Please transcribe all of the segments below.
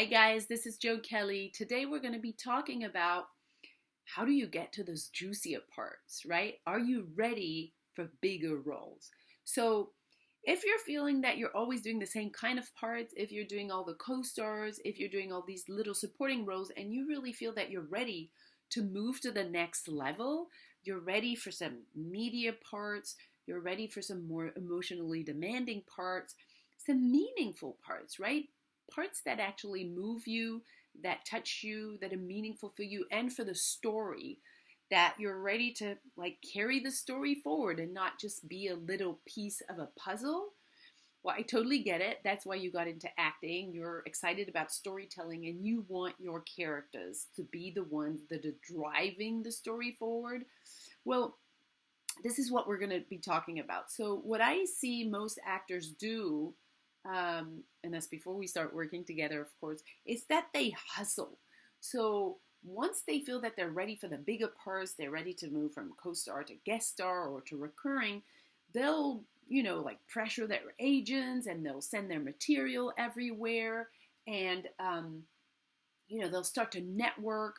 Hi, guys, this is Joe Kelly. Today we're going to be talking about how do you get to those juicier parts, right? Are you ready for bigger roles? So, if you're feeling that you're always doing the same kind of parts, if you're doing all the co stars, if you're doing all these little supporting roles, and you really feel that you're ready to move to the next level, you're ready for some media parts, you're ready for some more emotionally demanding parts, some meaningful parts, right? Parts that actually move you, that touch you, that are meaningful for you and for the story, that you're ready to like carry the story forward and not just be a little piece of a puzzle. Well, I totally get it. That's why you got into acting. You're excited about storytelling and you want your characters to be the ones that are driving the story forward. Well, this is what we're going to be talking about. So, what I see most actors do, um, and that's before we start working together, of course, is that they hustle. So, once they feel that they're ready for the bigger parts, they're ready to move from co star to guest star or to recurring, they'll, you know, like pressure their agents and they'll send their material everywhere. And, um, you know, they'll start to network.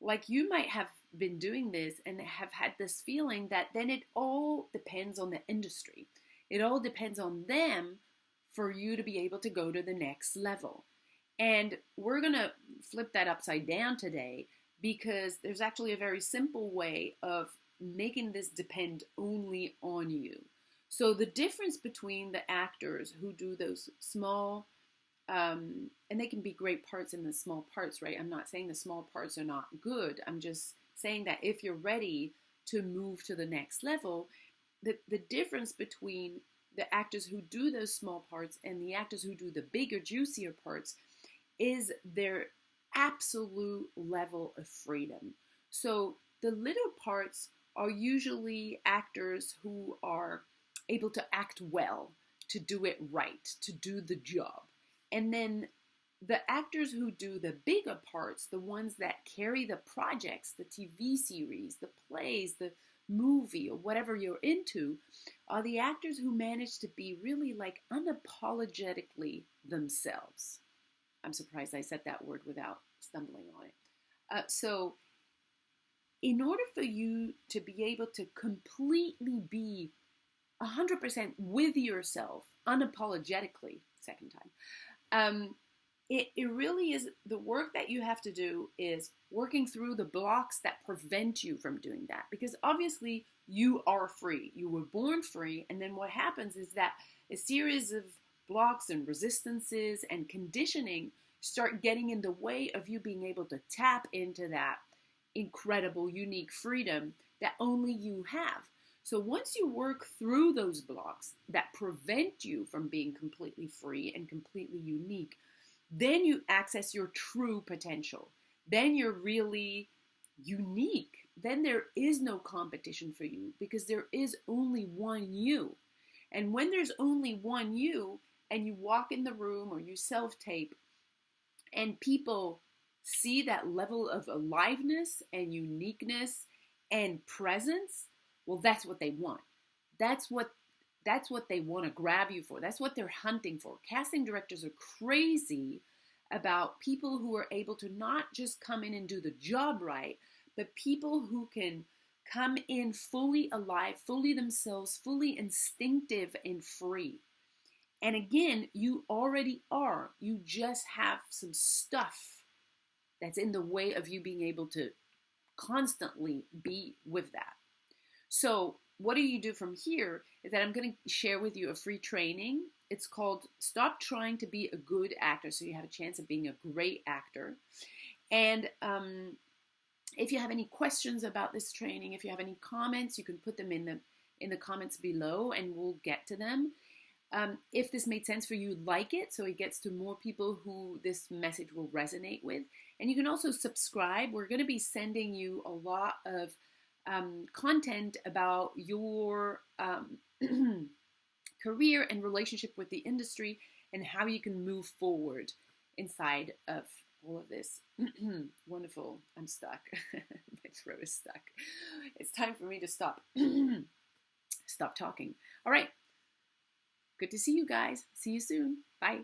Like you might have been doing this and have had this feeling that then it all depends on the industry. It all depends on them for you to be able to go to the next level. And we're going to flip that upside down today because there's actually a very simple way of making this depend only on you. So, the difference between the actors who do those small, um, and they can be great parts in the small parts, right? I'm not saying the small parts are not good. I'm just saying that if you're ready to move to the next level, the, the difference between the actors who do those small parts and the actors who do the bigger, juicier parts is their absolute level of freedom. So the little parts are usually actors who are able to act well, to do it right, to do the job. And then the actors who do the bigger parts, the ones that carry the projects, the TV series, the plays, the movie, or whatever you're into, are the actors who manage to be really like unapologetically themselves. I'm surprised I said that word without stumbling on it. Uh, so, in order for you to be able to completely be 100% with yourself, unapologetically, second time, um, it, it really is the work that you have to do is working through the blocks that prevent you from doing that. Because obviously you are free. You were born free and then what happens is that a series of blocks and resistances and conditioning start getting in the way of you being able to tap into that incredible unique freedom that only you have. So once you work through those blocks that prevent you from being completely free and completely unique then you access your true potential. Then you're really unique. Then there is no competition for you because there is only one you. And when there's only one you, and you walk in the room or you self tape, and people see that level of aliveness and uniqueness and presence, well, that's what they want. That's what that's what they want to grab you for. That's what they're hunting for. Casting directors are crazy about people who are able to not just come in and do the job right, but people who can come in fully alive, fully themselves, fully instinctive and free. And again, you already are. You just have some stuff that's in the way of you being able to constantly be with that. So, what do you do from here? Is that I'm going to share with you a free training. It's called Stop Trying to Be a Good Actor so you have a chance of being a great actor. And um, if you have any questions about this training, if you have any comments, you can put them in the in the comments below and we'll get to them. Um, if this made sense for you, like it so it gets to more people who this message will resonate with. And you can also subscribe. We're going to be sending you a lot of um, content about your um, career and relationship with the industry and how you can move forward inside of all of this. Wonderful. I'm stuck. My throat is stuck. It's time for me to stop. stop talking. All right. Good to see you guys. See you soon. Bye.